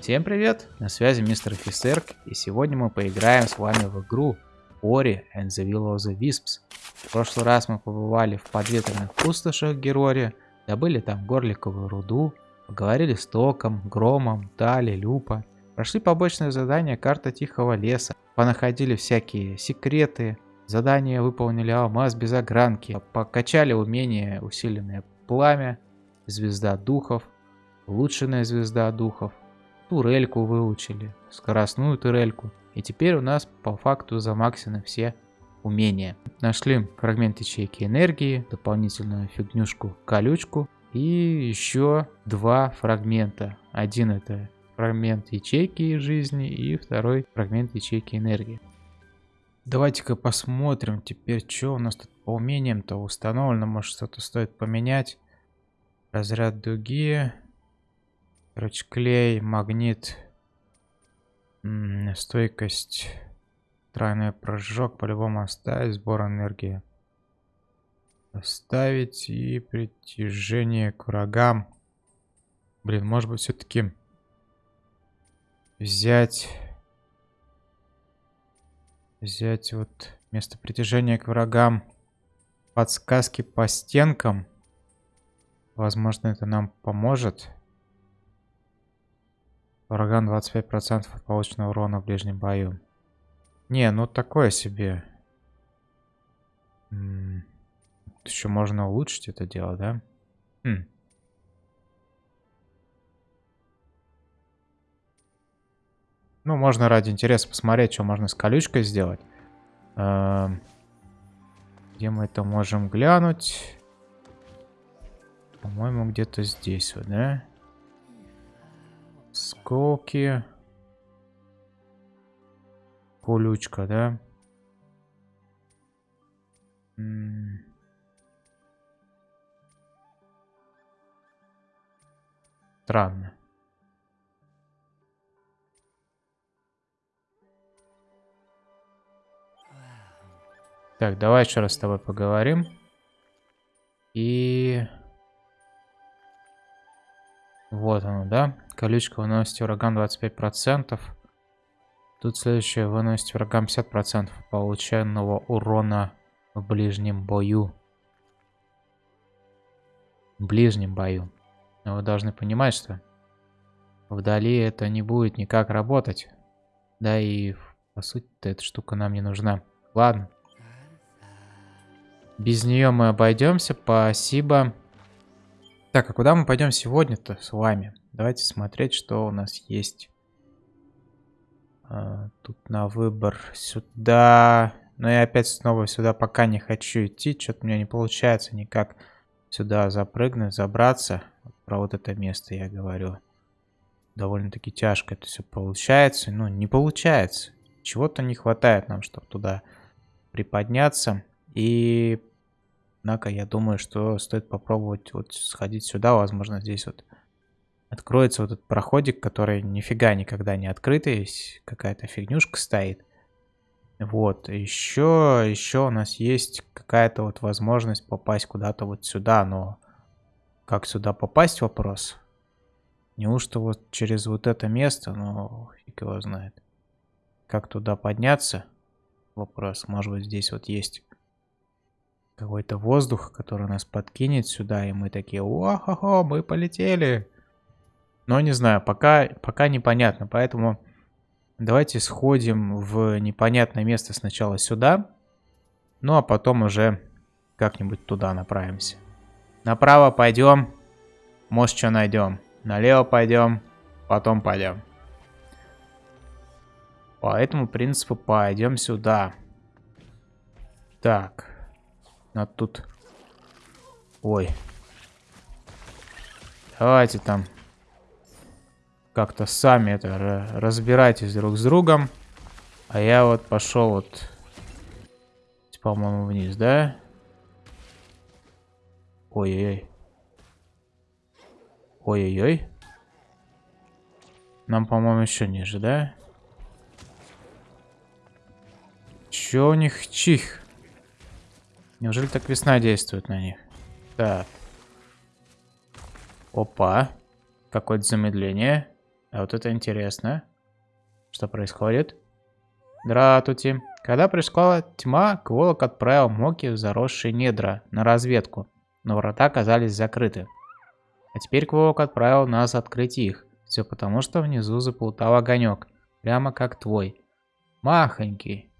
Всем привет, на связи мистер Фисерк, и сегодня мы поиграем с вами в игру Ori and the Will of the Wisps. В прошлый раз мы побывали в подветренных пустошах Герори, добыли там горликовую руду, поговорили с Током, Громом, Тали, Люпа, прошли побочное задание карта Тихого Леса, понаходили всякие секреты, задания выполнили алмаз без огранки, покачали умение усиленное пламя, звезда духов, улучшенная звезда духов, турельку выучили, скоростную турельку. И теперь у нас по факту замаксены все умения. Нашли фрагмент ячейки энергии, дополнительную фигнюшку колючку и еще два фрагмента. Один это фрагмент ячейки жизни и второй фрагмент ячейки энергии. Давайте-ка посмотрим теперь, что у нас тут по умениям-то установлено. Может что-то стоит поменять. Разряд дуги. Короче, клей, магнит, стойкость, тройной прыжок, по-любому оставить, сбор энергии. Оставить и притяжение к врагам. Блин, может быть все-таки взять... Взять вот место притяжения к врагам подсказки по стенкам. Возможно, это нам поможет. Ураган 25% от полученного урона в ближнем бою. Не, ну такое себе. М еще можно улучшить это дело, да? Хм. Ну, можно ради интереса посмотреть, что можно с колючкой сделать. Эм, где мы это можем глянуть? По-моему, где-то здесь вот, да? Сколки. Колючка, да? Странно. Так, давай еще раз с тобой поговорим. И... Вот оно, да? Колючка выносит врагам 25%. Тут следующее выносит врагам 50% полученного урона в ближнем бою. В ближнем бою. Но вы должны понимать, что вдали это не будет никак работать. Да и по сути эта штука нам не нужна. Ладно. Без нее мы обойдемся. Спасибо. Так, а куда мы пойдем сегодня-то с вами? Давайте смотреть, что у нас есть. А, тут на выбор сюда. Но я опять снова сюда пока не хочу идти. Что-то у меня не получается никак сюда запрыгнуть, забраться. Про вот это место я говорю. Довольно-таки тяжко это все получается. Ну, не получается. Чего-то не хватает нам, чтобы туда приподняться. И Однако я думаю, что стоит попробовать вот сходить сюда. Возможно, здесь вот откроется вот этот проходик, который нифига никогда не открытый. Какая-то фигнюшка стоит. Вот, еще, еще у нас есть какая-то вот возможность попасть куда-то вот сюда, но как сюда попасть вопрос? Неужто вот через вот это место, ну, фиг его знает. Как туда подняться? Вопрос, может быть здесь вот есть какой-то воздух, который нас подкинет сюда, и мы такие, о мы полетели. Но не знаю, пока, пока непонятно, поэтому давайте сходим в непонятное место сначала сюда, ну а потом уже как-нибудь туда направимся. Направо пойдем, может что найдем. Налево пойдем, потом пойдем. По этому принципу пойдем сюда. Так. Надо тут... Ой. Давайте там как-то сами это разбирайтесь друг с другом. А я вот пошел вот, по-моему, вниз, да? Ой-ой-ой. Ой-ой-ой. Нам, по-моему, еще ниже, да? Че у них чих? Неужели так весна действует на них? Так. Опа. Какое-то замедление. А вот это интересно. Что происходит? Дратути. Когда пришла тьма, Кволок отправил Моки в заросшие недра на разведку, но врата оказались закрыты. А теперь Кволок отправил нас открыть их. Все потому, что внизу заплутал огонек, прямо как твой. Махонький.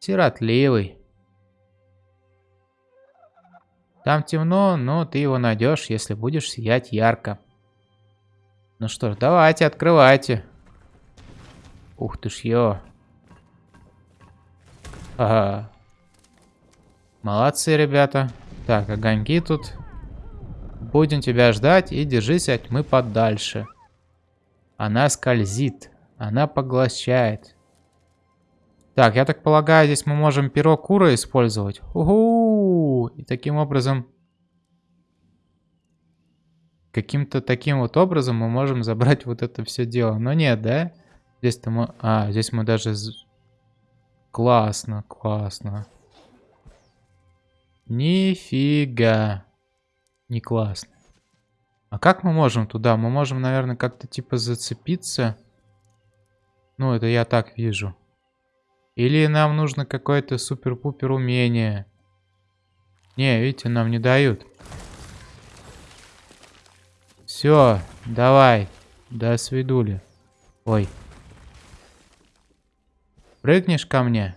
Сиротливый. Там темно, но ты его найдешь, если будешь сиять ярко. Ну что ж, давайте, открывайте. Ух ты ж ё. Ага. Молодцы, ребята. Так, огоньки тут. Будем тебя ждать и держись от тьмы подальше. Она скользит. Она поглощает. Так, я так полагаю, здесь мы можем перо кура использовать. Угу! И таким образом... Каким-то таким вот образом мы можем забрать вот это все дело. Но нет, да? Здесь-то мы... А, здесь мы даже... Классно, классно. Нифига. Не классно. А как мы можем туда? Мы можем, наверное, как-то типа зацепиться. Ну, это я так вижу. Или нам нужно какое-то супер-пупер умение. Не, видите, нам не дают. Все, давай. До свидули. Ой. Прыгнешь ко мне?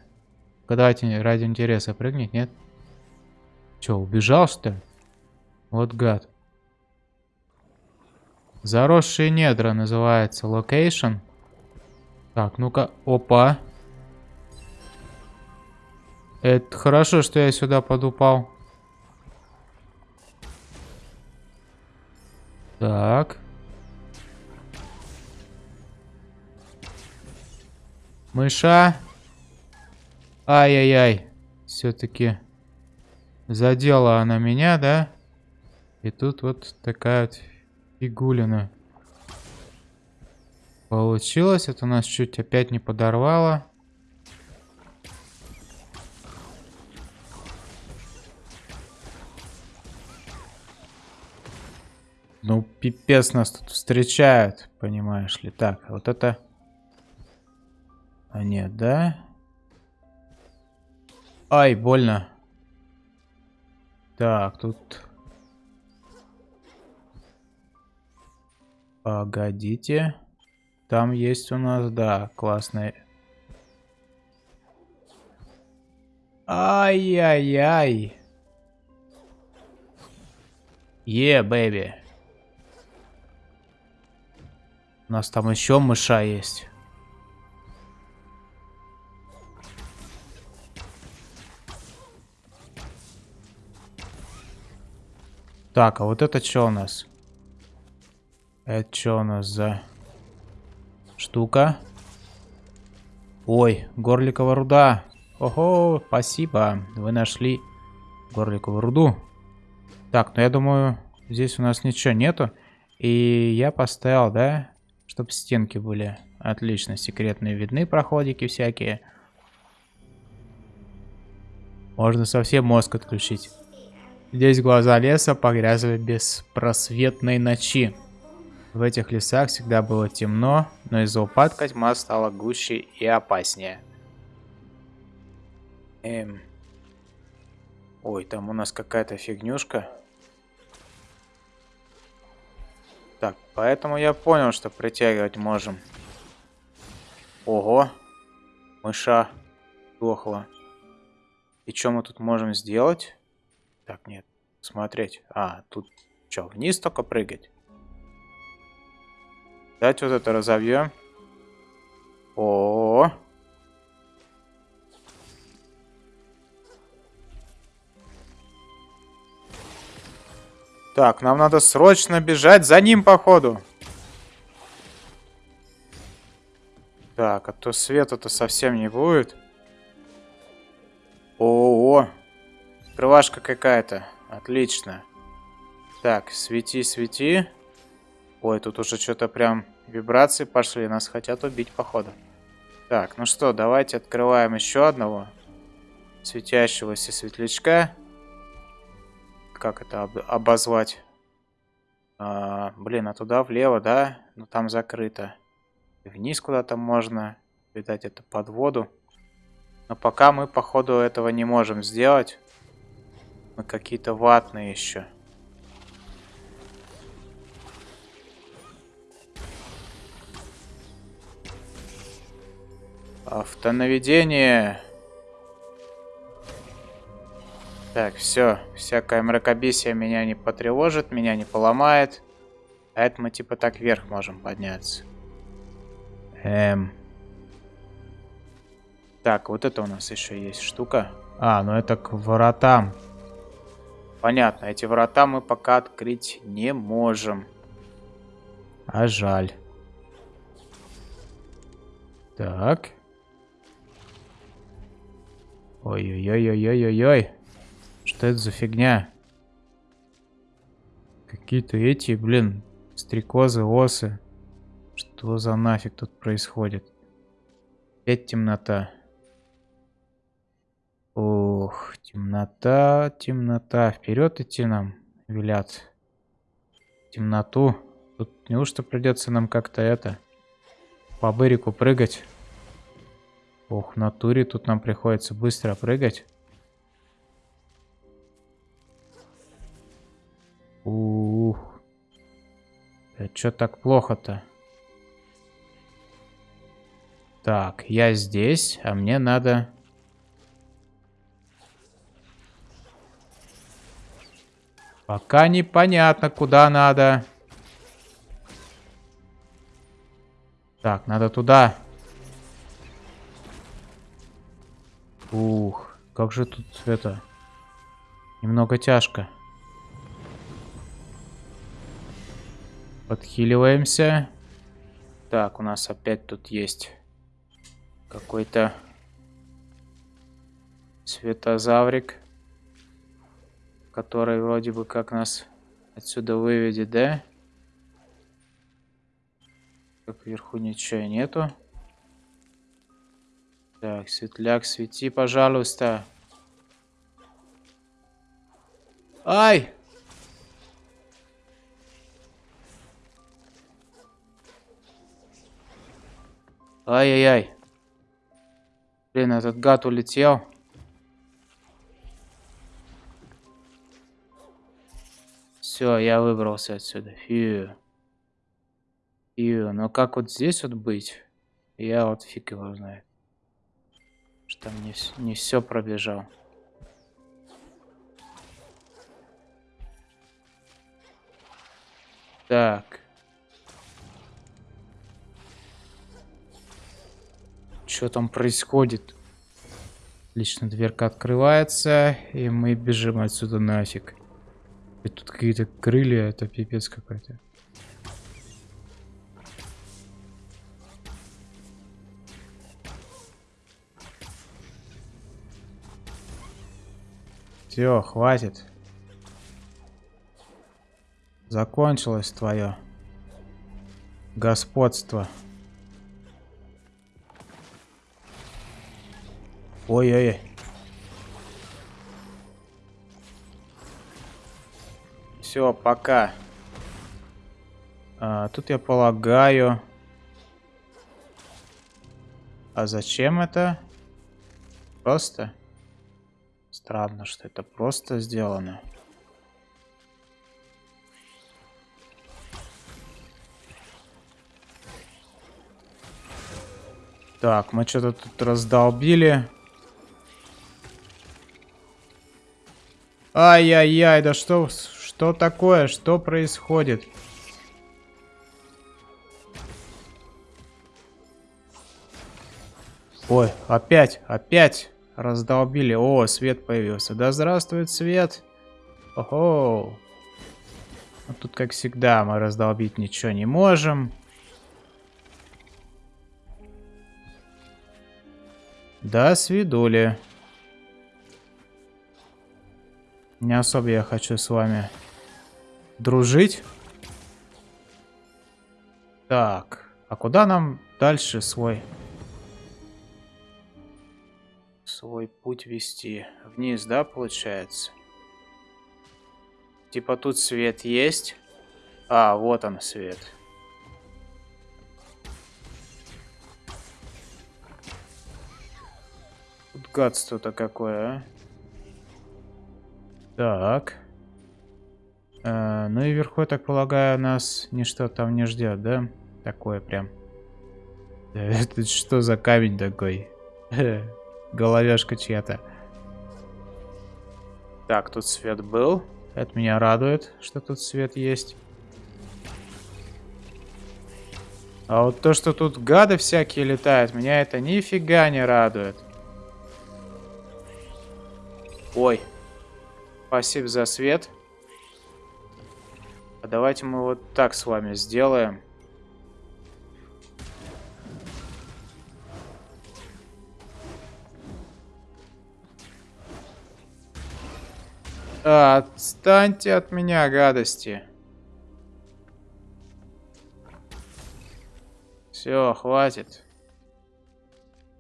Давайте ради интереса прыгнет, нет? Че, убежал что ли? Вот гад. Заросшие недра называется. Location. Так, ну-ка. Опа. Это хорошо, что я сюда подупал. Так. Мыша. Ай-яй-яй. Все-таки задела она меня, да? И тут вот такая вот фигулина. Получилось. Это нас чуть опять не подорвало. Ну, пипец нас тут встречают, понимаешь ли. Так, а вот это... А нет, да? Ай, больно. Так, тут... Погодите. Там есть у нас, да, классный... Ай-яй-яй. Е, yeah, нас там еще мыша есть. Так, а вот это что у нас? Это что у нас за штука? Ой, горликовая руда. Ого, спасибо. Вы нашли горликовую руду. Так, ну я думаю, здесь у нас ничего нету. И я поставил, да, чтобы стенки были отлично секретные видны, проходики всякие. Можно совсем мозг отключить. Здесь глаза леса погрязли беспросветной ночи. В этих лесах всегда было темно, но из-за упадка тьма стала гуще и опаснее. Эм. Ой, там у нас какая-то фигнюшка. Так, поэтому я понял, что притягивать можем. Ого. Мыша дохла. И что мы тут можем сделать? Так, нет. Смотреть. А, тут что, вниз только прыгать? Давайте вот это разовьем. О, -о, -о. Так, нам надо срочно бежать за ним, походу. Так, а то света-то совсем не будет. О, -о, -о. Крывашка какая-то. Отлично. Так, свети, свети. Ой, тут уже что-то прям вибрации пошли. Нас хотят убить, походу. Так, ну что, давайте открываем еще одного светящегося светлячка как это об обозвать? А, блин, а туда влево, да? Ну там закрыто. Вниз куда-то можно. Видать, это под воду. Но пока мы, походу, этого не можем сделать. Мы какие-то ватные еще. Автонаведение. Так, все. Всякое мракобесие меня не потревожит, меня не поломает. А это мы типа так вверх можем подняться. Эм... Так, вот это у нас еще есть штука. А, ну это к воротам. Понятно, эти врата мы пока открыть не можем. А жаль. Так. Ой-ой-ой-ой-ой-ой. Что это за фигня? Какие-то эти, блин, стрекозы, осы. Что за нафиг тут происходит? Опять темнота. Ох, темнота, темнота. Вперед идти нам велят. Темноту. Тут неужто придется нам как-то это... По бырику прыгать? Ох, в натуре тут нам приходится быстро прыгать. Ух. Это что так плохо-то? Так, я здесь, а мне надо... Пока непонятно, куда надо. Так, надо туда. Ух, как же тут это... Немного тяжко. Подхиливаемся. Так, у нас опять тут есть какой-то светозаврик который вроде бы как нас отсюда выведет, да? Как вверху ничего нету. Так, светляк, свети, пожалуйста. Ай! Ай-яй-яй. Блин, этот гад улетел. Все, я выбрался отсюда. Фью. Фью. Но как вот здесь вот быть? Я вот фиг его знает. Что там не, не все пробежал. Так. Что там происходит? Лично дверка открывается, и мы бежим отсюда нафиг. И тут какие-то крылья, это пипец какой-то. Все, хватит. Закончилось твое господство. Ой-ой-ой. Все, пока. А, тут я полагаю... А зачем это? Просто? Странно, что это просто сделано. Так, мы что-то тут раздолбили. Ай-яй-яй, да что, что такое? Что происходит? Ой, опять, опять раздолбили. О, свет появился. Да здравствует свет. Ого. Ну, тут, как всегда, мы раздолбить ничего не можем. Да, свидули. Не особо я хочу с вами дружить. Так, а куда нам дальше свой свой путь вести? Вниз, да, получается? Типа тут свет есть. А, вот он свет. Тут гадство-то какое, а? Так. А, ну и вверху, я так полагаю, нас ничто там не ждет, да? Такое прям. Это что за камень такой? Головешка чья-то. Так, тут свет был. Это меня радует, что тут свет есть. А вот то, что тут гады всякие летают, меня это нифига не радует. Ой. Спасибо за свет. А давайте мы вот так с вами сделаем. Отстаньте от меня, гадости. Все, хватит.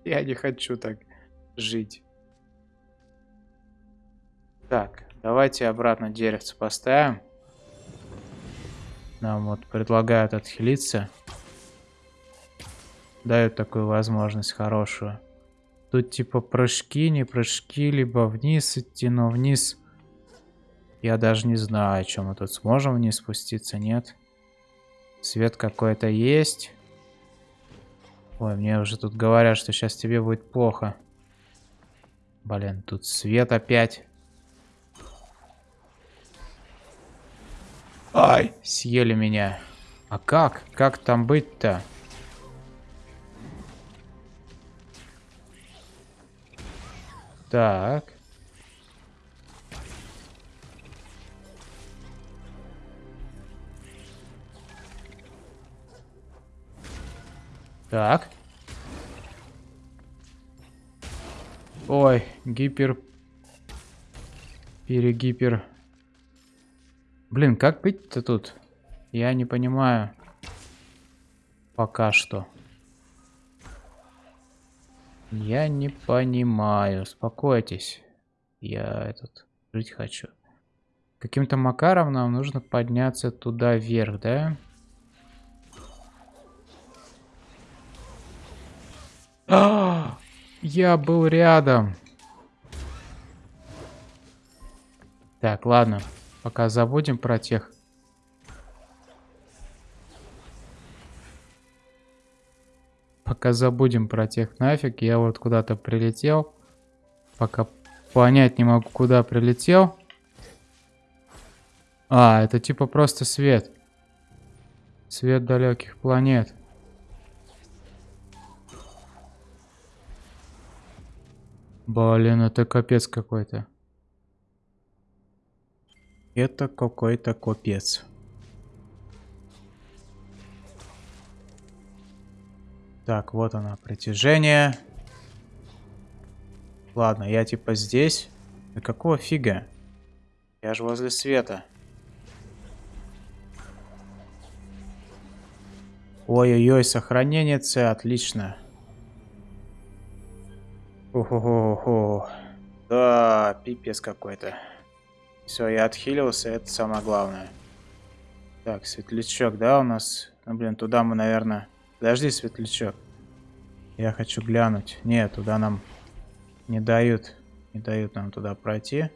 Я не хочу так жить. Так, давайте обратно деревце поставим. Нам вот предлагают отхилиться. Дают такую возможность хорошую. Тут типа прыжки, не прыжки, либо вниз идти, но вниз я даже не знаю, чем мы тут сможем вниз спуститься, нет. Свет какой-то есть. Ой, мне уже тут говорят, что сейчас тебе будет плохо. Блин, тут свет опять. Ай, съели меня. А как? Как там быть-то? Так. Так. Ой, гипер... Перегипер... Блин, как быть-то тут? Я не понимаю. Пока что. Я не понимаю. Успокойтесь. Я этот... Жить хочу. Каким-то макаром нам нужно подняться туда вверх? Да. А, я был рядом. Так, ладно. Пока забудем про тех. Пока забудем про тех нафиг. Я вот куда-то прилетел. Пока понять не могу, куда прилетел. А, это типа просто свет. Свет далеких планет. Блин, это капец какой-то. Это какой-то капец. Так, вот оно, притяжение. Ладно, я типа здесь. Да какого фига? Я же возле света. Ой-ой-ой, сохранение С, отлично. Охо-хо-хо. Да, пипец какой-то. Все, я отхилился, это самое главное. Так, светлячок, да, у нас? Ну, блин, туда мы, наверное... Подожди, светлячок. Я хочу глянуть. Нет, туда нам не дают. Не дают нам туда пройти.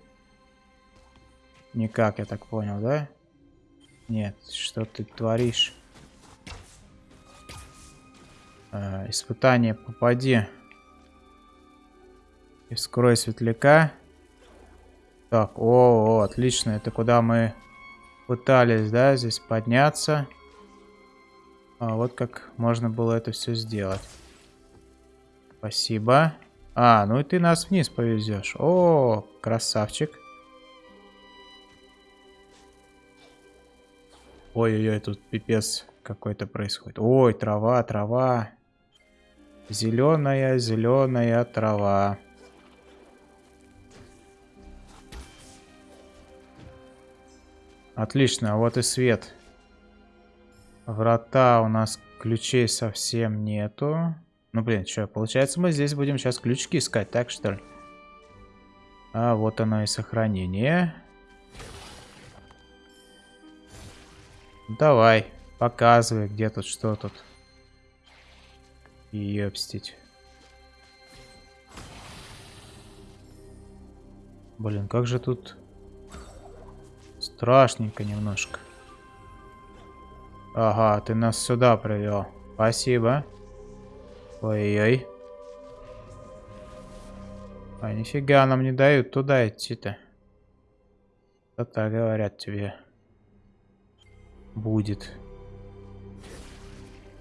Никак, я так понял, да? Нет, что ты творишь? Э, испытание, попади. И скрой светляка. Так, о, о, отлично. Это куда мы пытались, да, здесь подняться. А вот как можно было это все сделать. Спасибо. А, ну и ты нас вниз повезешь. О, красавчик. Ой-ой-ой, тут пипец какой-то происходит. Ой, трава, трава. Зеленая, зеленая трава. Отлично, вот и свет. Врата у нас ключей совсем нету. Ну, блин, что, получается, мы здесь будем сейчас ключики искать, так что ли? А, вот оно и сохранение. Давай, показывай, где тут, что тут. Ёпстить. Блин, как же тут страшненько немножко. Ага, ты нас сюда привел. Спасибо. Ой-ой. А нифига нам не дают туда идти-то. Что-то говорят тебе. Будет.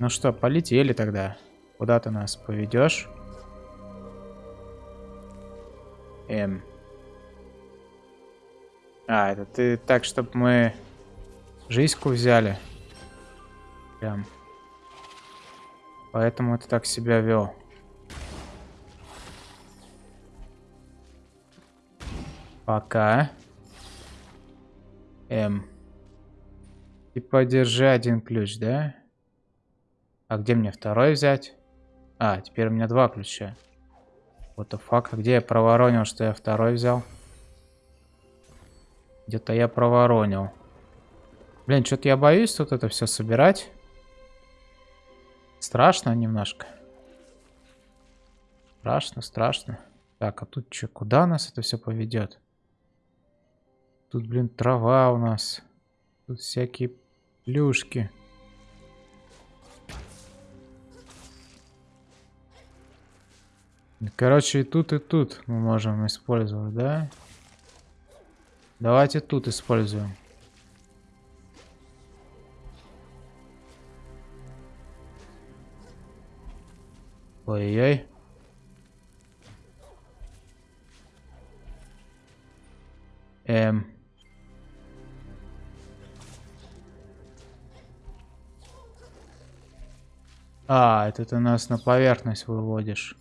Ну что, полетели тогда. Куда ты нас поведешь? Эм. А, это ты так, чтобы мы жизньку взяли. Прям. Поэтому ты так себя вел. Пока. М. Типа держи один ключ, да? А где мне второй взять? А, теперь у меня два ключа. Вот the fuck, а где я проворонил, что я второй взял? Где-то я проворонил. Блин, что-то я боюсь тут это все собирать. Страшно немножко. Страшно, страшно. Так, а тут что, куда нас это все поведет? Тут, блин, трава у нас. Тут всякие плюшки. Короче, и тут, и тут мы можем использовать, да? Давайте тут используем. Ой-ой. Эм. А, это ты нас на поверхность выводишь.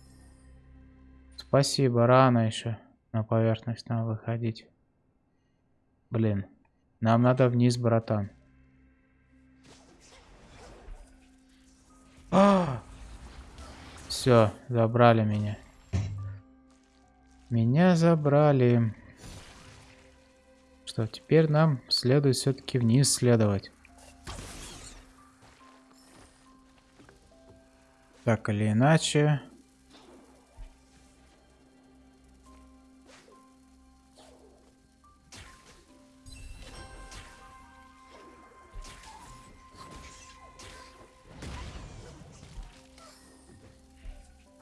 Спасибо, рано еще на поверхность нам выходить. Блин, нам надо вниз, братан. А! Все, забрали меня. Меня забрали. Что, теперь нам следует все-таки вниз следовать. Так или иначе.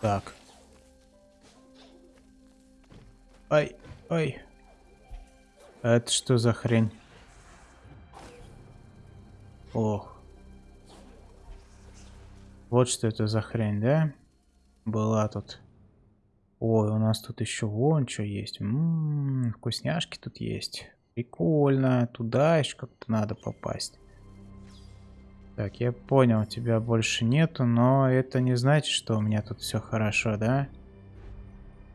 Так. Ай, ай. А это что за хрень? Ох. Вот что это за хрень, да? Была тут. Ой, у нас тут еще вон что есть. М -м, вкусняшки тут есть. Прикольно. Туда еще как-то надо попасть. Так, я понял, тебя больше нету, но это не значит, что у меня тут все хорошо, да?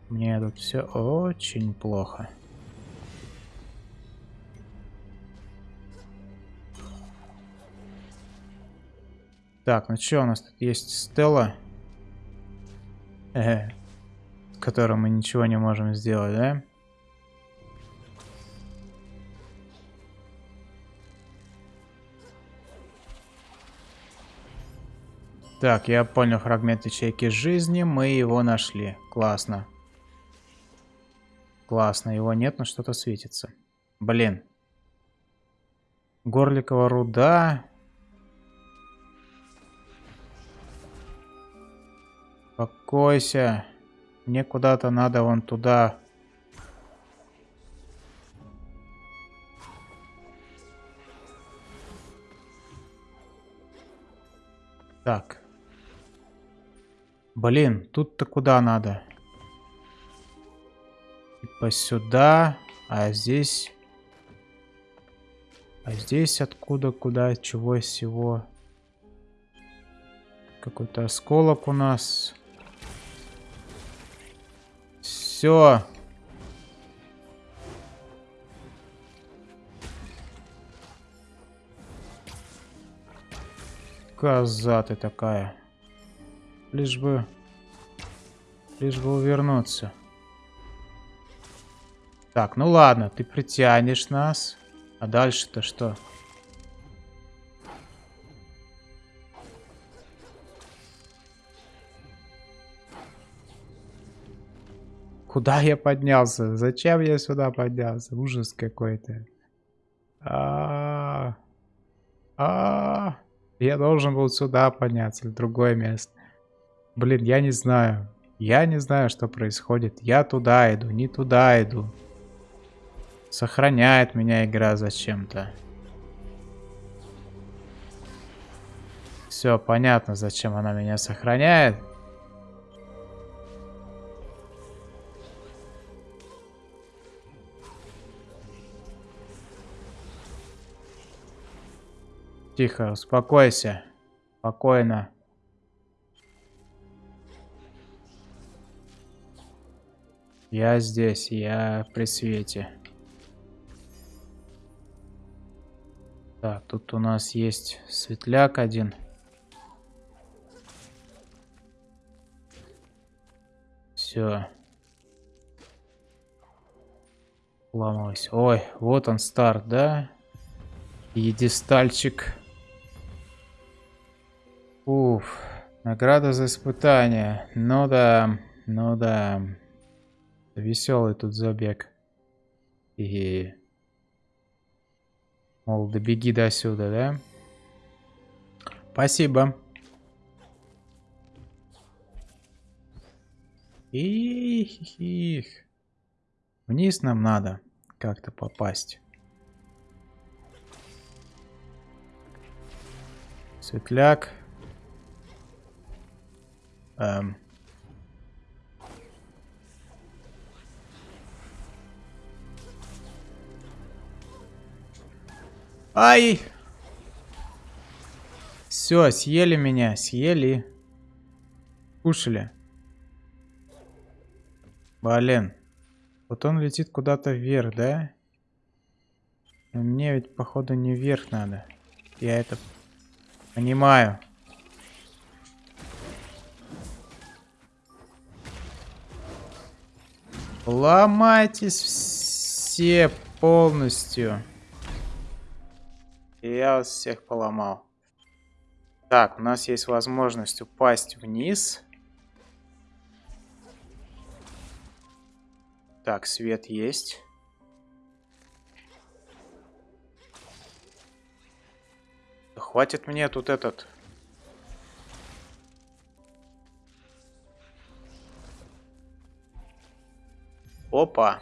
Мне тут все очень плохо. Так, ну что, у нас тут есть Стелла. Э, с которой мы ничего не можем сделать, да? Так, я понял фрагмент ячейки жизни. Мы его нашли. Классно. Классно. Его нет, но что-то светится. Блин. Горликова руда. Успокойся. Мне куда-то надо вон туда. Так. Блин, тут-то куда надо? Типа сюда, а здесь... А здесь откуда, куда, чего, всего? Какой-то осколок у нас. Все. Коза ты такая. Лишь бы... Лишь бы увернуться. Так, ну ладно, ты притянешь нас. А дальше-то что? Куда я поднялся? Зачем я сюда поднялся? Ужас какой-то. А, -а, -а, я должен был сюда подняться, в другое место. Блин, я не знаю. Я не знаю, что происходит. Я туда иду, не туда иду. Сохраняет меня игра зачем-то. Все понятно, зачем она меня сохраняет. Тихо, успокойся. Спокойно. Я здесь, я при свете. Так, тут у нас есть светляк один. Все. Ломалось. Ой, вот он старт, да? Едистальчик. Уф, награда за испытание. Ну да, ну да. Веселый тут забег. И... Мол, добеги до сюда, да? Спасибо. Их, их. Вниз нам надо как-то попасть. Светляк. Эм. Ай! Все, съели меня, съели. Кушали. Блин. Вот он летит куда-то вверх, да? мне ведь, походу, не вверх надо. Я это понимаю. Ломайтесь все полностью. И я вас всех поломал. Так, у нас есть возможность упасть вниз. Так, свет есть. Хватит мне тут этот Опа.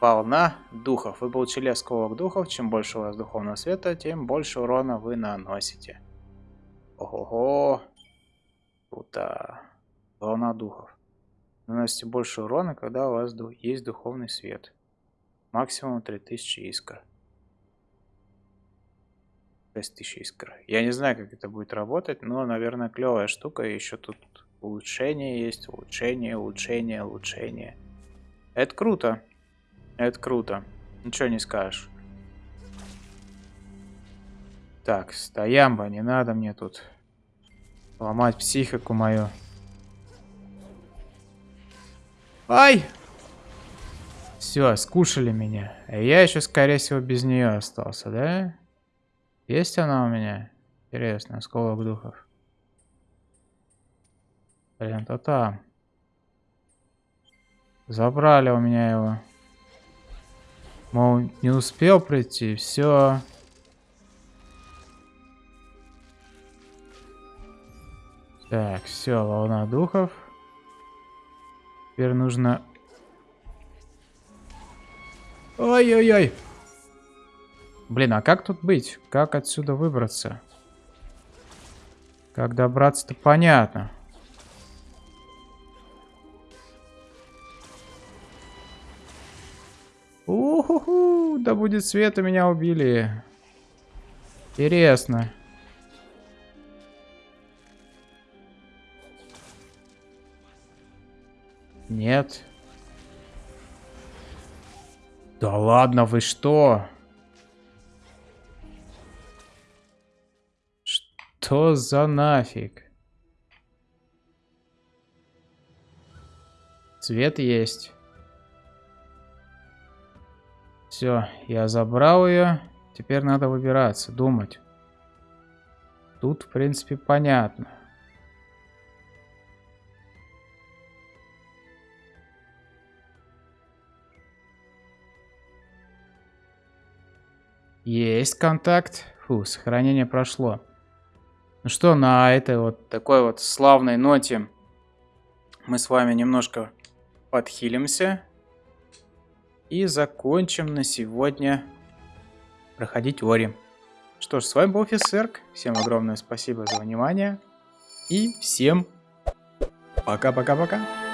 Волна духов. Вы получили осколок духов. Чем больше у вас духовного света, тем больше урона вы наносите. Ого-го. Круто. Волна духов. Наносите больше урона, когда у вас есть духовный свет. Максимум 3000 искр. 6000 искр. Я не знаю, как это будет работать, но, наверное, клевая штука. Еще тут улучшение есть. Улучшение, улучшение, улучшение. Это круто. Это круто. Ничего не скажешь. Так, стоямба, не надо мне тут ломать психику мою. Ай! Все, скушали меня. А я еще, скорее всего, без нее остался, да? Есть она у меня? Интересно, осколок духов. Блин, то там. Забрали у меня его. Мол, не успел прийти, все. Так, все, волна духов. Теперь нужно... Ой-ой-ой. Блин, а как тут быть? Как отсюда выбраться? Как добраться-то понятно. Да будет свет, у меня убили. Интересно. Нет. Да ладно, вы что? Что за нафиг? Свет есть. Все, я забрал ее. Теперь надо выбираться, думать. Тут, в принципе, понятно. Есть контакт. Фу, сохранение прошло. Ну что, на этой вот такой вот славной ноте мы с вами немножко подхилимся. И закончим на сегодня проходить Ори. Что ж, с вами был Фисерк. Всем огромное спасибо за внимание. И всем пока-пока-пока.